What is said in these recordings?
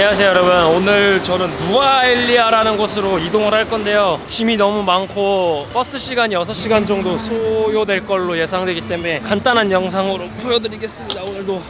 안녕하세요 여러분. 오늘 저는 누아엘리아라는 곳으로 이동을 할 건데요. 짐이 너무 많고 버스 시간이 6시간 정도 소요될 걸로 예상되기 때문에 간단한 영상으로 보여드리겠습니다 오늘도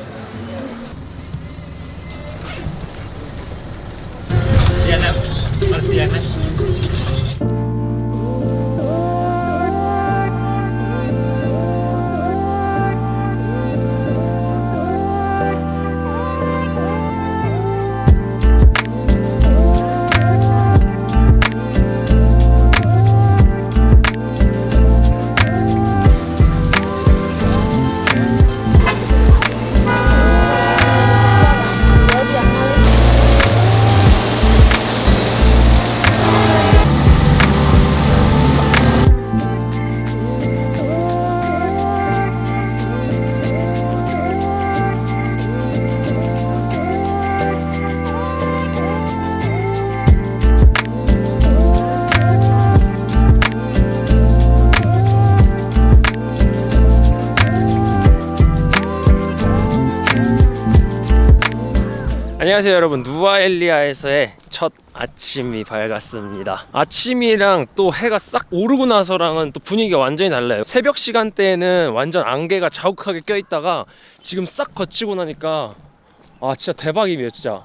안녕하세요 여러분. 누아엘리아에서의 첫 아침이 밝았습니다. 아침이랑 또 해가 싹 오르고 나서랑은 또 분위기가 완전히 달라요. 새벽 시간대에는 완전 안개가 자욱하게 껴있다가 지금 싹 거치고 나니까 아 진짜 대박이에요 진짜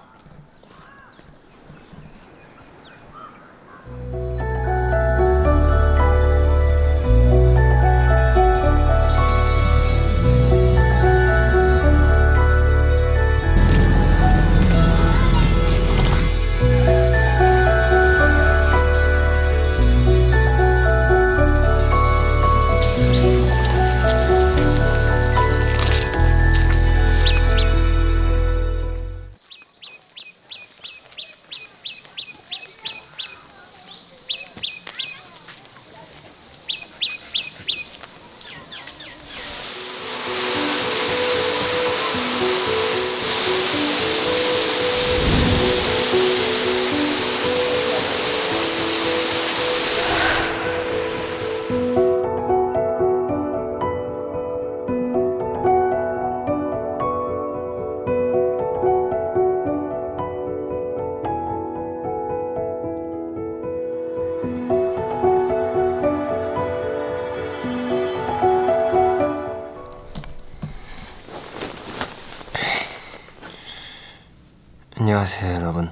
안녕하세요 여러분.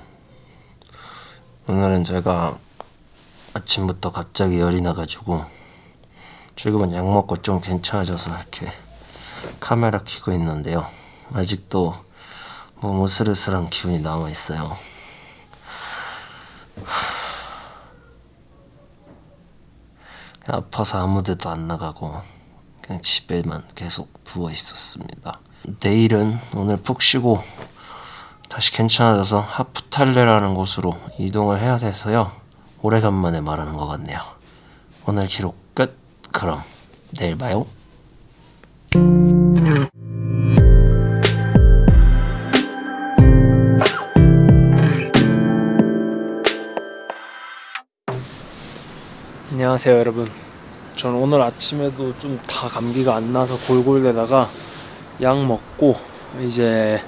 오늘은 제가 아침부터 갑자기 열이 나가지고 지금은 약 먹고 좀 괜찮아져서 이렇게 카메라 켜고 있는데요. 아직도 뭐 으슬으슬한 기운이 남아있어요. 아파서 아무 데도 안 나가고 그냥 집에만 계속 누워 있었습니다. 내일은 오늘 푹 쉬고 다시 괜찮아져서 하프탈레라는 곳으로 이동을 해야 돼서요. 오래간만에 말하는 것 같네요. 오늘 기록 끝. 그럼 내일 봐요. 안녕하세요 여러분 저는 오늘 아침에도 좀 다 감기가 안 나서 골골대다가 약 먹고 이제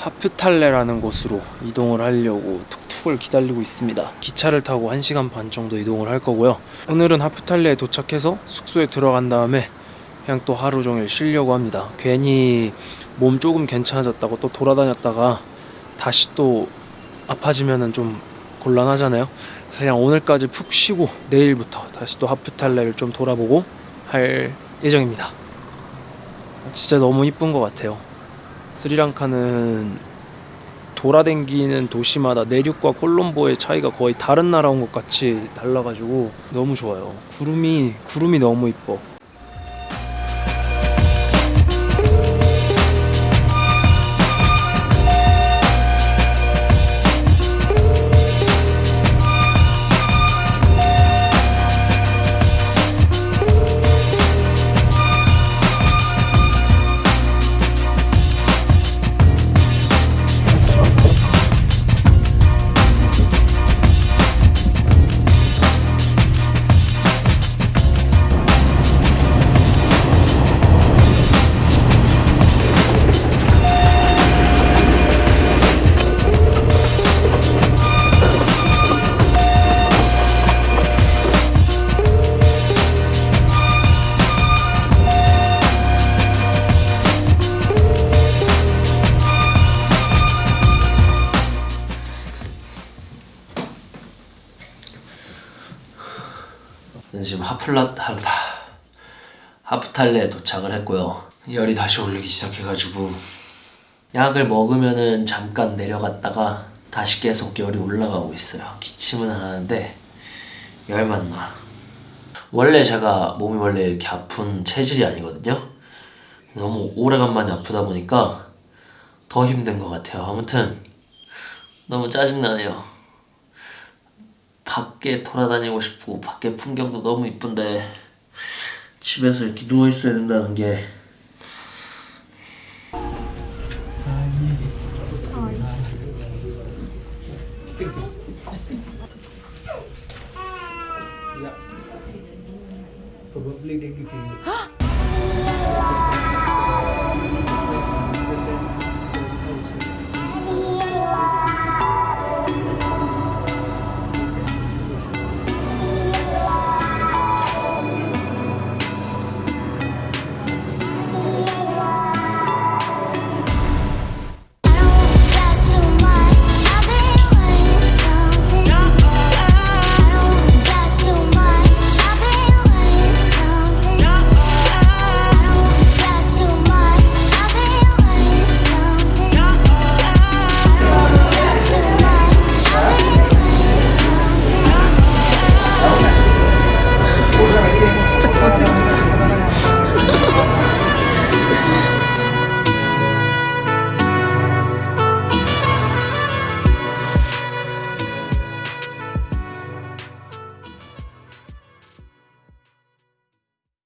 하프탈레라는 곳으로 이동을 하려고 툭툭을 기다리고 있습니다. 기차를 타고 1시간 반 정도 이동을 할 거고요. 오늘은 하프탈레에 도착해서 숙소에 들어간 다음에 그냥 또 하루 종일 쉬려고 합니다. 괜히 몸 조금 괜찮아졌다고 또 돌아다녔다가 다시 또 아파지면은 좀 곤란하잖아요. 그냥 오늘까지 푹 쉬고 내일부터 다시 또 하프탈레를 좀 돌아보고 할 예정입니다. 진짜 너무 이쁜 것 같아요 스리랑카는 돌아댕기는 도시마다 내륙과 콜롬보의 차이가 거의 다른 나라 온 것 같이 달라가지고 너무 좋아요. 구름이 구름이 너무 이뻐 하플라탈라 하프탈레에 도착을 했고요. 열이 다시 올리기 시작해가지고 약을 먹으면은 잠깐 내려갔다가 다시 계속 열이 올라가고 있어요. 기침은 안 하는데 열만 나. 원래 제가 몸이 원래 이렇게 아픈 체질이 아니거든요. 너무 오래간만에 아프다 보니까 더 힘든 것 같아요. 아무튼 너무 짜증나네요. 밖에 돌아다니고 싶고 밖에 풍경도 너무 이쁜데 집에서 이렇게 누워 있어야 된다는 게 Probably they give you.